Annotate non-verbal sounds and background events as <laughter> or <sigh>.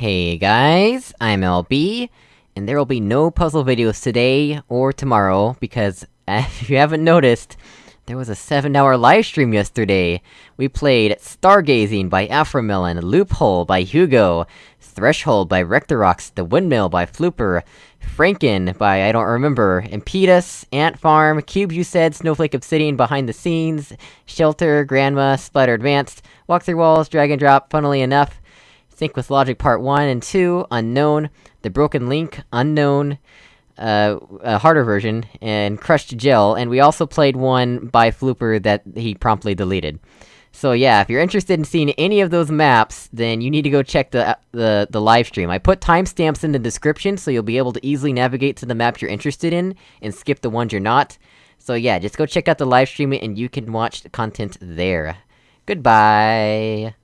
Hey guys, I'm LB, and there will be no puzzle videos today, or tomorrow, because, <laughs> if you haven't noticed, there was a 7-hour livestream yesterday! We played Stargazing by Afromelon, Loophole by Hugo, Threshold by Rectorox, The Windmill by Flooper, Franken by I don't remember, Impedus, Ant Farm, Cube you said, Snowflake Obsidian behind the scenes, Shelter, Grandma, Splatter Advanced, Walk Through Walls, Drag and Drop, funnily enough, Think with Logic Part 1 and 2, Unknown, The Broken Link, Unknown, uh, a harder version, and Crushed Gel, and we also played one by Flooper that he promptly deleted. So yeah, if you're interested in seeing any of those maps, then you need to go check the- the- the live stream. I put timestamps in the description, so you'll be able to easily navigate to the map you're interested in, and skip the ones you're not. So yeah, just go check out the live stream and you can watch the content there. Goodbye!